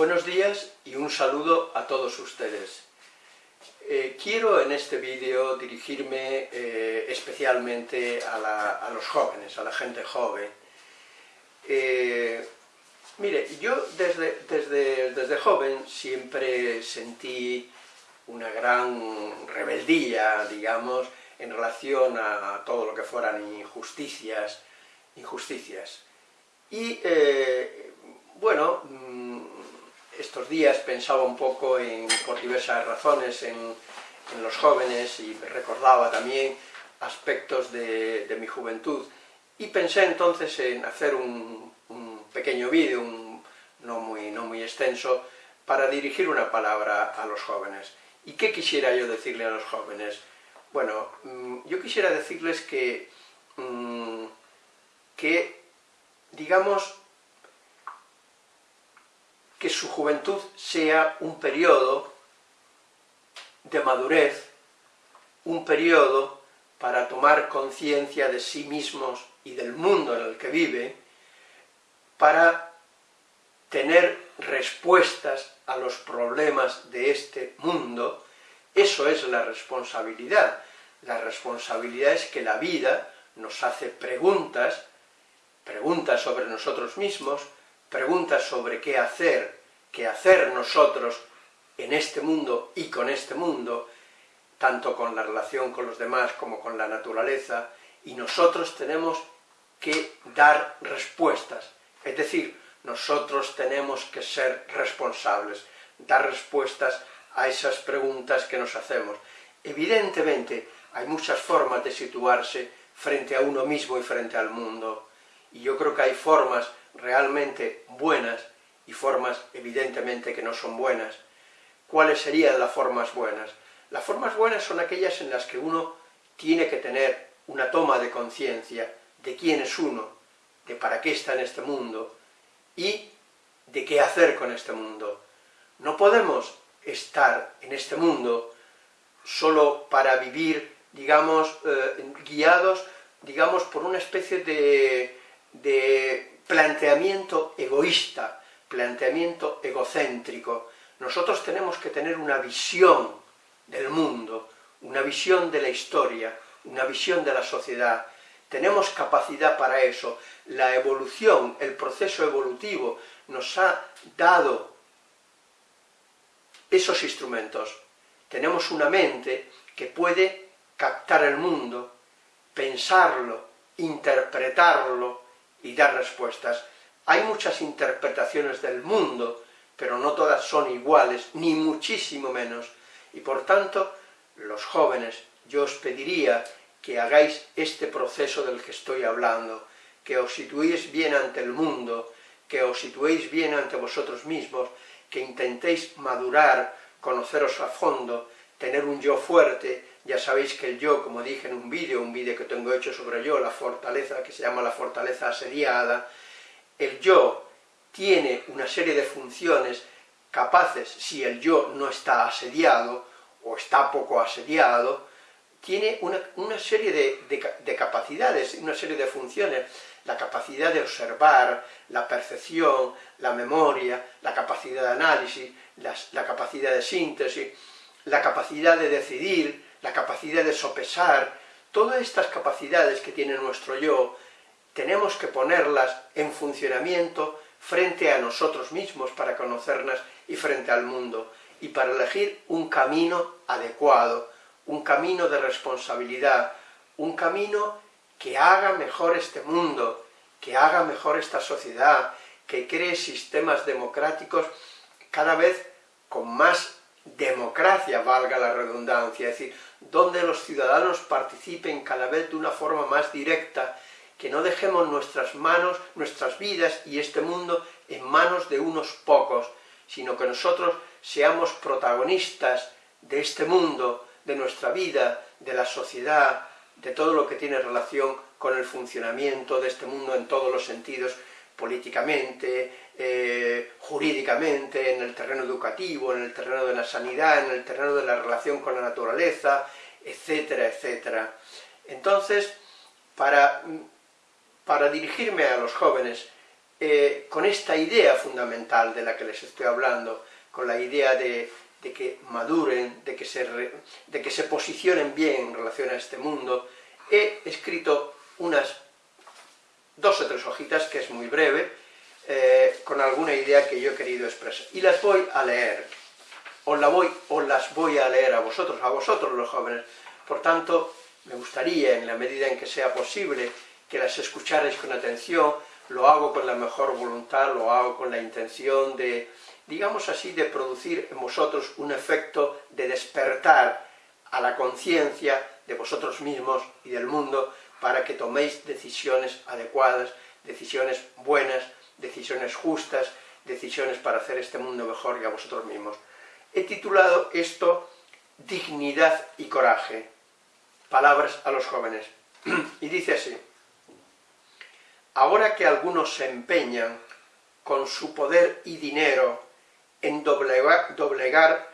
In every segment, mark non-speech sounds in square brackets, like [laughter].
Buenos días y un saludo a todos ustedes. Eh, quiero en este vídeo dirigirme eh, especialmente a, los jóvenes, a la gente joven. Eh, mire, yo desde, desde, desde joven siempre sentí una gran rebeldía, digamos, en relación a todo lo que fueran injusticias, injusticias. Y, bueno, mm, estos días pensaba un poco, en, por diversas razones, en, los jóvenes y recordaba también aspectos de, mi juventud. Y pensé entonces en hacer un, pequeño vídeo, no, muy, no muy extenso, para dirigir una palabra a los jóvenes. ¿Y qué quisiera yo decirle a los jóvenes? Bueno, mm, yo quisiera decirles que, mm, que digamos, que su juventud sea un periodo de madurez, un periodo para tomar conciencia de sí mismos y del mundo en el que vive, para tener respuestas a los problemas de este mundo, eso es la responsabilidad. La responsabilidad es que la vida nos hace preguntas, preguntas sobre nosotros mismos, preguntas sobre qué hacer, qué hacer nosotros en este mundo y con este mundo, tanto con la relación con los demás como con la naturaleza, y nosotros tenemos que dar respuestas, es decir, nosotros tenemos que ser responsables, dar respuestas a esas preguntas que nos hacemos. Evidentemente, hay muchas formas de situarse frente a uno mismo y frente al mundo, y yo creo que hay formas realmente buenas y formas evidentemente que no son buenas. ¿Cuáles serían las formas buenas? Las formas buenas son aquellas en las que uno tiene que tener una toma de conciencia de quién es uno, de para qué está en este mundo y de qué hacer con este mundo. No podemos estar en este mundo solo para vivir, digamos, eh, guiados, digamos, por una especie de, de planteamiento egoísta, planteamiento egocéntrico. Nosotros tenemos que tener una visión del mundo, una visión de la historia, una visión de la sociedad. Tenemos capacidad para eso. La evolución, el proceso evolutivo, nos ha dado esos instrumentos. Tenemos una mente que puede captar el mundo, pensarlo, interpretarlo, y dar respuestas. Hay muchas interpretaciones del mundo, pero no todas son iguales, ni muchísimo menos, y por tanto, los jóvenes, yo os pediría que hagáis este proceso del que estoy hablando, que os situéis bien ante el mundo, que os situéis bien ante vosotros mismos, que intentéis madurar, conoceros a fondo, tener un yo fuerte, ya sabéis que el yo, como dije en un vídeo, un vídeo que tengo hecho sobre yo, la fortaleza, que se llama la fortaleza asediada, el yo tiene una serie de funciones capaces, si el yo no está asediado, o está poco asediado, tiene una, serie de, capacidades, una serie de funciones, la capacidad de observar, la percepción, la memoria, la capacidad de análisis, la capacidad de síntesis, la capacidad de decidir, la capacidad de sopesar, todas estas capacidades que tiene nuestro yo, tenemos que ponerlas en funcionamiento frente a nosotros mismos para conocernos y frente al mundo, y para elegir un camino adecuado, un camino de responsabilidad, un camino que haga mejor este mundo, que haga mejor esta sociedad, que cree sistemas democráticos cada vez con más democracia, valga la redundancia, es decir, donde los ciudadanos participen cada vez de una forma más directa, que no dejemos nuestras manos, nuestras vidas y este mundo en manos de unos pocos, sino que nosotros seamos protagonistas de este mundo, de nuestra vida, de la sociedad, de todo lo que tiene relación con el funcionamiento de este mundo en todos los sentidos, políticamente, eh, jurídicamente, en el terreno educativo, en el terreno de la sanidad, en el terreno de la relación con la naturaleza, etcétera, etcétera. Entonces, para, para dirigirme a los jóvenes, eh, con esta idea fundamental de la que les estoy hablando, con la idea de, que maduren, de que, se de que se posicionen bien en relación a este mundo, he escrito unas dos o tres hojitas, que es muy breve, eh, con alguna idea que yo he querido expresar. Y las voy a leer, os, la voy, os las voy a leer a vosotros, a vosotros los jóvenes. Por tanto, me gustaría, en la medida en que sea posible, que las escucharais con atención, lo hago con la mejor voluntad, lo hago con la intención de, digamos así, de producir en vosotros un efecto de despertar a la conciencia de vosotros mismos y del mundo para que toméis decisiones adecuadas, decisiones buenas, decisiones justas, decisiones para hacer este mundo mejor y a vosotros mismos. He titulado esto Dignidad y Coraje, palabras a los jóvenes. [clears throat] y dice así, ahora que algunos se empeñan con su poder y dinero en doblegar, doblegar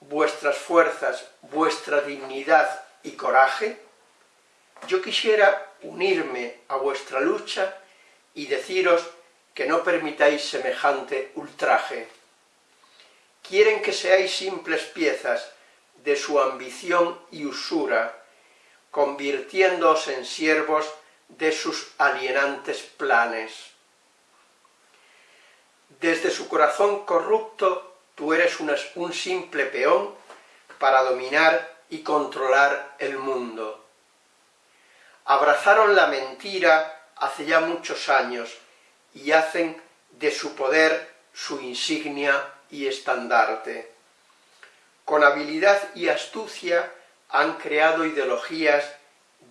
vuestras fuerzas, vuestra dignidad y coraje, yo quisiera unirme a vuestra lucha y deciros que no permitáis semejante ultraje. Quieren que seáis simples piezas de su ambición y usura, convirtiéndoos en siervos de sus alienantes planes. Desde su corazón corrupto, tú eres un simple peón para dominar y controlar el mundo. Abrazaron la mentira hace ya muchos años y hacen de su poder su insignia y estandarte. Con habilidad y astucia han creado ideologías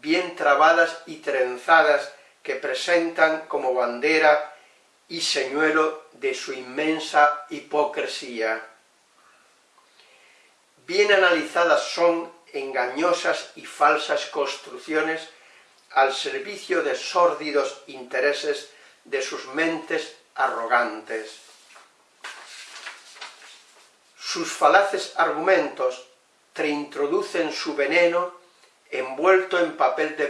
bien trabadas y trenzadas que presentan como bandera y señuelo de su inmensa hipocresía. Bien analizadas son engañosas y falsas construcciones al servicio de sórdidos intereses de sus mentes arrogantes. Sus falaces argumentos te introducen su veneno envuelto en papel de,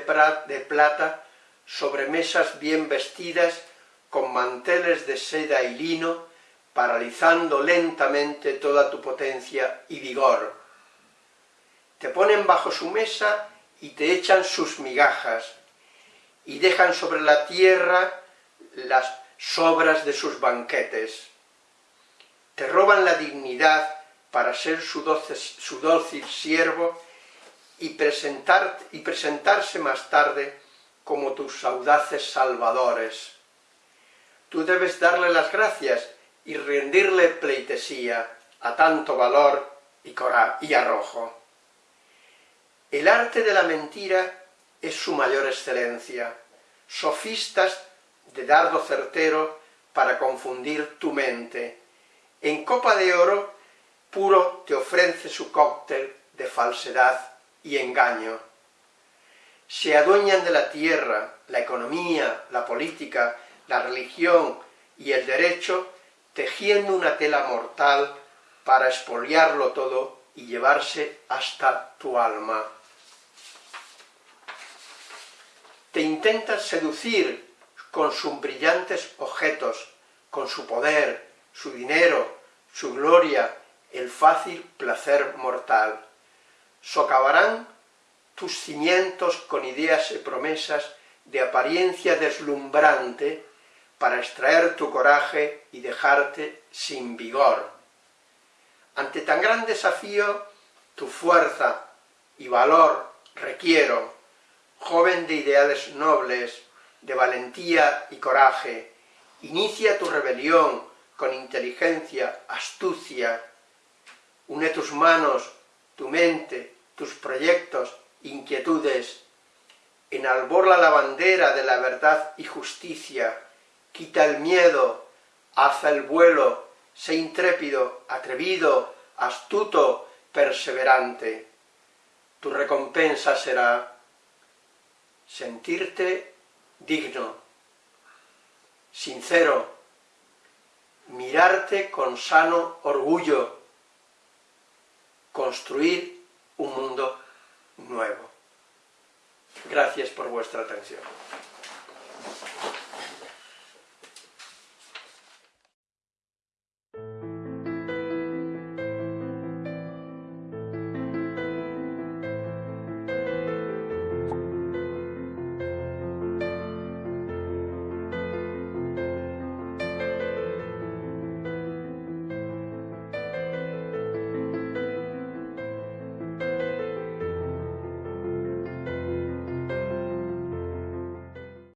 de plata sobre mesas bien vestidas con manteles de seda y lino, paralizando lentamente toda tu potencia y vigor. Te ponen bajo su mesa y te echan sus migajas, y dejan sobre la tierra las sobras de sus banquetes. Te roban la dignidad para ser su, dócil siervo y, y presentarse más tarde como tus audaces salvadores. Tú debes darle las gracias y rendirle pleitesía a tanto valor y, y arrojo. El arte de la mentira es su mayor excelencia. Sofistas de dardo certero para confundir tu mente. En copa de oro puro te ofrece su cóctel de falsedad y engaño. Se adueñan de la tierra, la economía, la política, la religión y el derecho, tejiendo una tela mortal para expoliarlo todo y llevarse hasta tu alma te intentas seducir con sus brillantes objetos, con su poder, su dinero, su gloria, el fácil placer mortal. Socavarán tus cimientos con ideas y promesas de apariencia deslumbrante para extraer tu coraje y dejarte sin vigor. Ante tan gran desafío, tu fuerza y valor requiero, joven de ideales nobles, de valentía y coraje, inicia tu rebelión con inteligencia, astucia, une tus manos, tu mente, tus proyectos, inquietudes, enalborla la bandera de la verdad y justicia, quita el miedo, haza el vuelo, sé intrépido, atrevido, astuto, perseverante. Tu recompensa será sentirte digno, sincero, mirarte con sano orgullo, construir un mundo nuevo. Gracias por vuestra atención.